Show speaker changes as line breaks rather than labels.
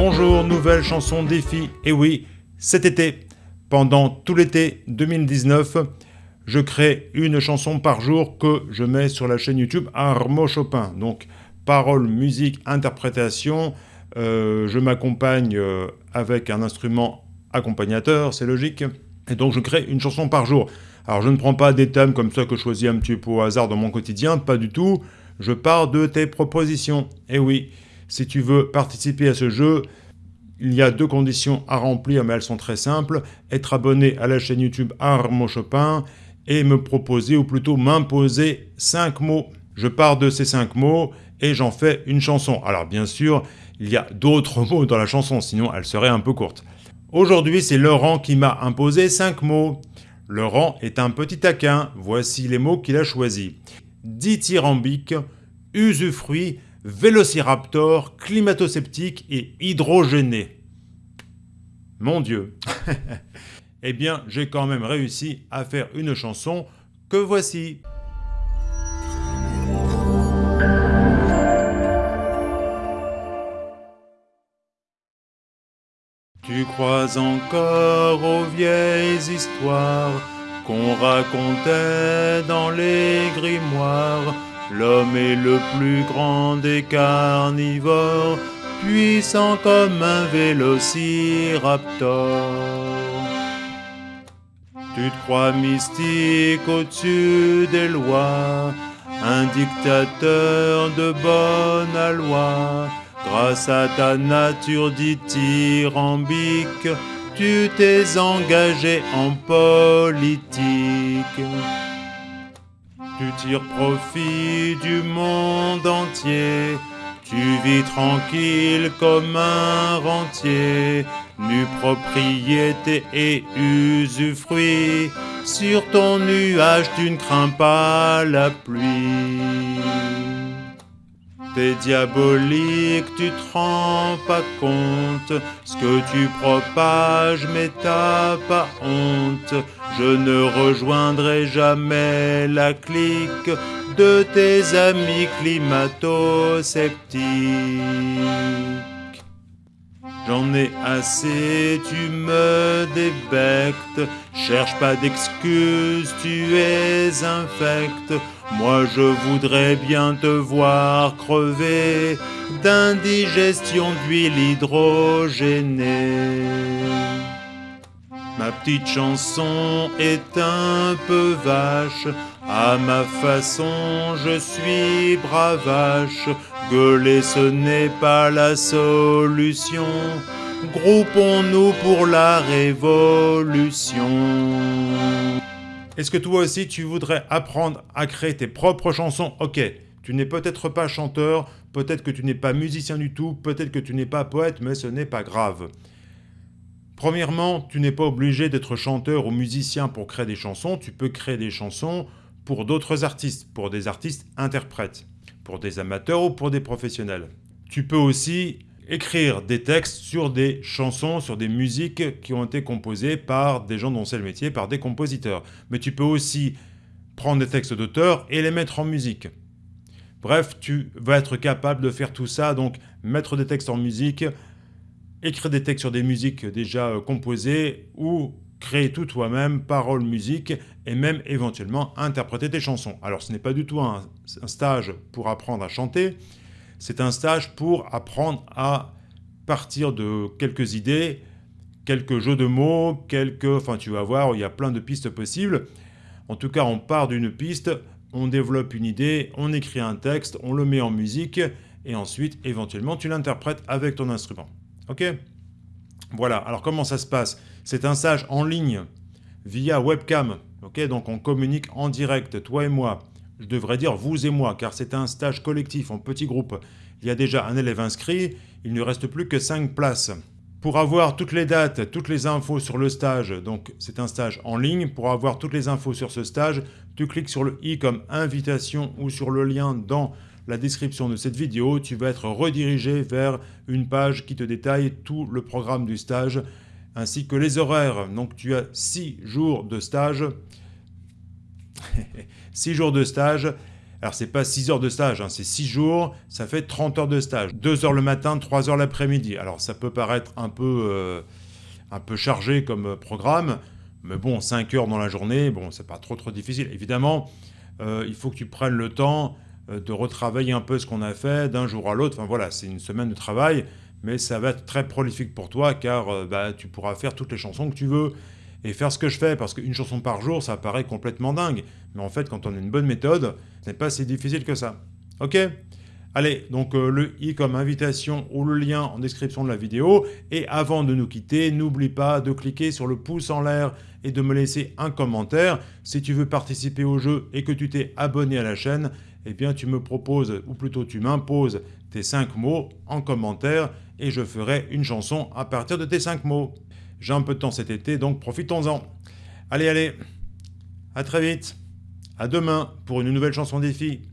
Bonjour, nouvelle chanson défi. Et oui, cet été, pendant tout l'été 2019, je crée une chanson par jour que je mets sur la chaîne YouTube Armo Chopin. Donc, paroles, musique, interprétation. Euh, je m'accompagne euh, avec un instrument accompagnateur, c'est logique. Et donc, je crée une chanson par jour. Alors, je ne prends pas des thèmes comme ça que je choisis un petit peu au hasard dans mon quotidien, pas du tout. Je pars de tes propositions. Et oui, si tu veux participer à ce jeu, il y a deux conditions à remplir, mais elles sont très simples. Être abonné à la chaîne YouTube Armo Chopin et me proposer, ou plutôt m'imposer, cinq mots. Je pars de ces cinq mots et j'en fais une chanson. Alors bien sûr, il y a d'autres mots dans la chanson, sinon elle serait un peu courte. Aujourd'hui, c'est Laurent qui m'a imposé cinq mots. Laurent est un petit taquin, voici les mots qu'il a choisis. Dithyrambique, usufruit, vélociraptor, climato-sceptique et hydrogéné. Mon Dieu Eh bien, j'ai quand même réussi à faire une chanson que voici. Tu crois encore aux vieilles histoires qu'on racontait dans les grimoires? L'homme est le plus grand des carnivores, puissant comme un vélociraptor. Tu te crois mystique au-dessus des lois, un dictateur de bonne loi. Grâce à ta nature dithyrambique, tu t'es engagé en politique. Tu tires profit du monde entier, tu vis tranquille comme un rentier, nu propriété et usufruit, sur ton nuage tu ne crains pas la pluie. T'es diabolique, tu te rends pas compte, ce que tu propages mais t'as pas honte, je ne rejoindrai jamais la clique de tes amis climato-sceptiques. J'en ai assez, tu me débectes, cherche pas d'excuses, tu es infect. Moi je voudrais bien te voir crever d'indigestion d'huile hydrogénée. Ma petite chanson est un peu vache, à ma façon je suis bravache, gueuler ce n'est pas la solution, groupons-nous pour la révolution. Est-ce que toi aussi tu voudrais apprendre à créer tes propres chansons? Ok, tu n'es peut-être pas chanteur, peut-être que tu n'es pas musicien du tout, peut-être que tu n'es pas poète, mais ce n'est pas grave. Premièrement, tu n'es pas obligé d'être chanteur ou musicien pour créer des chansons, tu peux créer des chansons pour d'autres artistes, pour des artistes interprètes, pour des amateurs ou pour des professionnels. Tu peux aussi écrire des textes sur des chansons, sur des musiques qui ont été composées par des gens dont c'est le métier, par des compositeurs. Mais tu peux aussi prendre des textes d'auteurs et les mettre en musique. Bref, tu vas être capable de faire tout ça, donc mettre des textes en musique, écrire des textes sur des musiques déjà composées ou créer tout toi-même, paroles, musique, et même éventuellement interpréter tes chansons. Alors ce n'est pas du tout un, stage pour apprendre à chanter, c'est un stage pour apprendre à partir de quelques idées, quelques jeux de mots, quelques... Enfin tu vas voir, il y a plein de pistes possibles. En tout cas, on part d'une piste, on développe une idée, on écrit un texte, on le met en musique, et ensuite, éventuellement, tu l'interprètes avec ton instrument. Ok? Voilà, alors comment ça se passe? C'est un stage en ligne, via webcam. Ok, donc on communique en direct, toi et moi. Je devrais dire vous et moi, car c'est un stage collectif, en petit groupe. Il y a déjà un élève inscrit, il ne reste plus que 5 places. Pour avoir toutes les dates, toutes les infos sur le stage, donc c'est un stage en ligne, pour avoir toutes les infos sur ce stage, tu cliques sur le i comme invitation ou sur le lien dans la description de cette vidéo, tu vas être redirigé vers une page qui te détaille tout le programme du stage ainsi que les horaires. Donc tu as 6 jours de stage. 6 jours de stage. Alors c'est pas 6 heures de stage, hein, c'est 6 jours, ça fait 30 heures de stage. 2 heures le matin, 3 heures l'après-midi. Alors ça peut paraître un peu, euh, un peu chargé comme programme, mais bon, 5 heures dans la journée, bon, c'est pas trop trop difficile. Évidemment, euh, il faut que tu prennes le temps de retravailler un peu ce qu'on a fait d'un jour à l'autre. Enfin voilà, c'est une semaine de travail, mais ça va être très prolifique pour toi car bah, tu pourras faire toutes les chansons que tu veux et faire ce que je fais, parce qu'une chanson par jour, ça paraît complètement dingue. Mais en fait, quand on a une bonne méthode, ce n'est pas si difficile que ça. Ok? Allez, donc euh, le i comme invitation ou le lien en description de la vidéo. Et avant de nous quitter, n'oublie pas de cliquer sur le pouce en l'air et de me laisser un commentaire. Si tu veux participer au jeu et que tu t'es abonné à la chaîne, eh bien tu me proposes, ou plutôt tu m'imposes tes 5 mots en commentaire et je ferai une chanson à partir de tes 5 mots. J'ai un peu de temps cet été, donc profitons-en. Allez, allez, à très vite. À demain pour une nouvelle chanson défi.